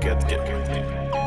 get, get, get.